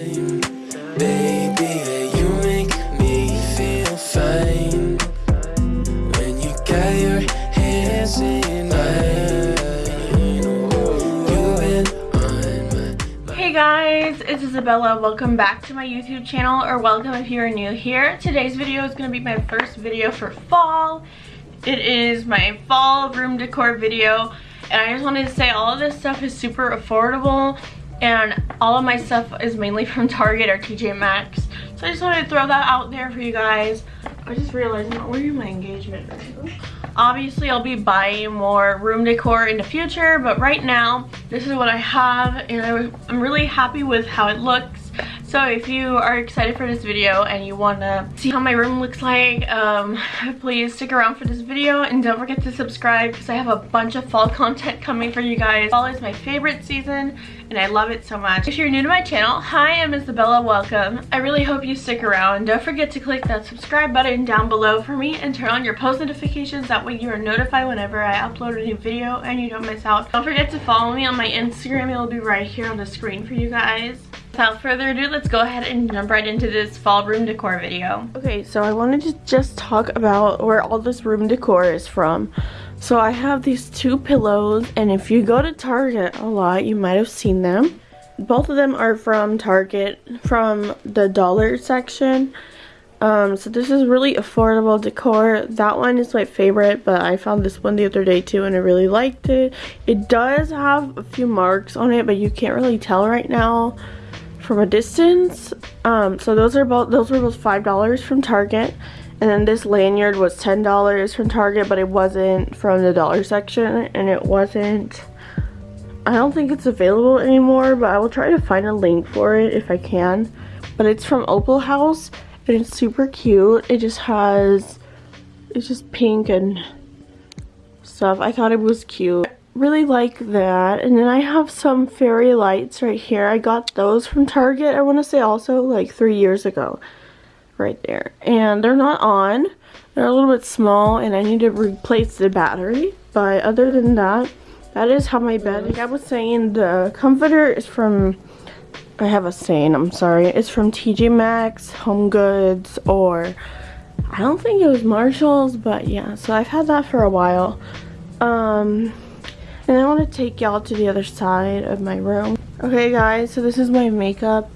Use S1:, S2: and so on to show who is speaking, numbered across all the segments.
S1: Hey guys, it's Isabella. Welcome back to my YouTube channel, or welcome if you're new here. Today's video is going to be my first video for fall. It is my fall room decor video, and I just wanted to say all of this stuff is super affordable, and all of my stuff is mainly from Target or TJ Maxx. So I just wanted to throw that out there for you guys. I just realized I'm not wearing my engagement ring. Obviously, I'll be buying more room decor in the future, but right now, this is what I have, and I'm really happy with how it looks. So if you are excited for this video and you want to see how my room looks like, um, please stick around for this video and don't forget to subscribe because I have a bunch of fall content coming for you guys. Fall is my favorite season and I love it so much. If you're new to my channel, hi, I'm Isabella, welcome. I really hope you stick around. Don't forget to click that subscribe button down below for me and turn on your post notifications. That way you are notified whenever I upload a new video and you don't miss out. Don't forget to follow me on my Instagram. It'll be right here on the screen for you guys. Without further ado, let's go ahead and jump right into this fall room decor video. Okay, so I wanted to just talk about where all this room decor is from. So I have these two pillows, and if you go to Target a lot, you might have seen them. Both of them are from Target, from the dollar section. Um, so this is really affordable decor. That one is my favorite, but I found this one the other day too, and I really liked it. It does have a few marks on it, but you can't really tell right now from a distance. Um, so those are both those were both five dollars from Target, and then this lanyard was ten dollars from Target, but it wasn't from the dollar section, and it wasn't. I don't think it's available anymore, but I will try to find a link for it if I can. But it's from Opal House, and it's super cute. It just has, it's just pink and stuff. I thought it was cute really like that. And then I have some fairy lights right here. I got those from Target I want to say also like three years ago right there. And they're not on. They're a little bit small and I need to replace the battery. But other than that that is how my bed like I was saying the comforter is from I have a saying I'm sorry it's from TJ Maxx Home Goods or I don't think it was Marshalls but yeah. So I've had that for a while. Um and I want to take y'all to the other side of my room. Okay guys, so this is my makeup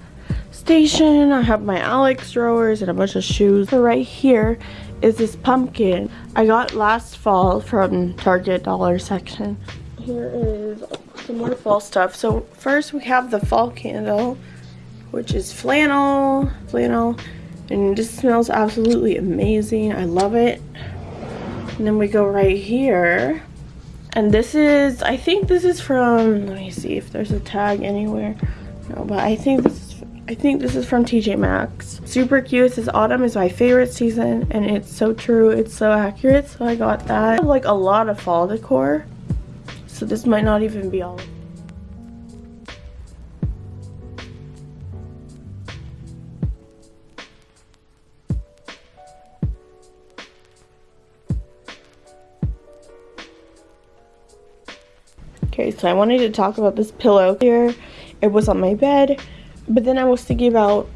S1: station. I have my Alex drawers and a bunch of shoes. So right here is this pumpkin I got last fall from Target dollar section. Here is some more fall stuff. So first we have the fall candle, which is flannel, flannel, and this smells absolutely amazing. I love it. And then we go right here and this is i think this is from let me see if there's a tag anywhere. No but i think this is i think this is from tj maxx. Super cute this autumn is my favorite season and it's so true it's so accurate so i got that. I have like a lot of fall decor so this might not even be all Okay, so I wanted to talk about this pillow here. It was on my bed, but then I was thinking about,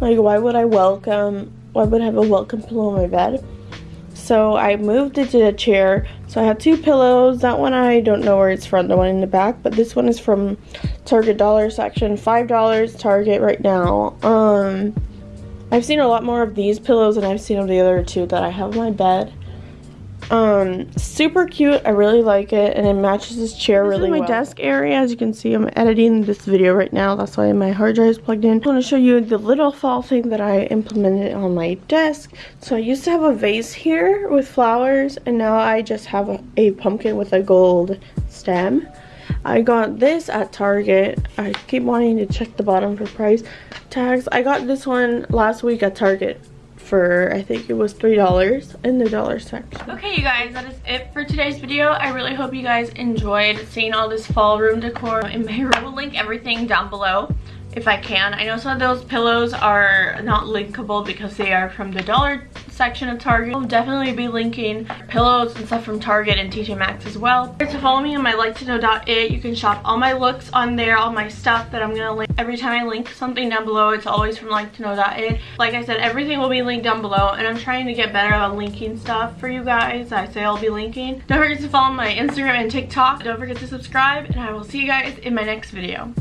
S1: like, why would I welcome, why would I have a welcome pillow on my bed? So I moved it to a chair. So I have two pillows. That one I don't know where it's from, the one in the back, but this one is from Target dollar section. $5 Target right now. Um, I've seen a lot more of these pillows than I've seen of the other two that I have on my bed um super cute. I really like it and it matches this chair this really is my well. desk area. As you can see i'm editing this video right now. That's why my hard drive is plugged in. I want to show you the little fall thing that i implemented on my desk. So i used to have a vase here with flowers and now i just have a, a pumpkin with a gold stem. I got this at Target. I keep wanting to check the bottom for price tags. I got this one last week at Target for I think it was three dollars in the dollar section. Okay you guys that is it for today's video. I really hope you guys enjoyed seeing all this fall room decor. In my room will link everything down below if i can. I know some of those pillows are not linkable because they are from the dollar section of Target. I'll definitely be linking pillows and stuff from Target and TJ Maxx as well. To follow me on my like to know.it, you can shop all my looks on there, all my stuff that I'm going to link. Every time I link something down below, it's always from like to know.it. Like I said, everything will be linked down below and I'm trying to get better at linking stuff for you guys. I say I'll be linking. Don't forget to follow my Instagram and TikTok. Don't forget to subscribe and I will see you guys in my next video.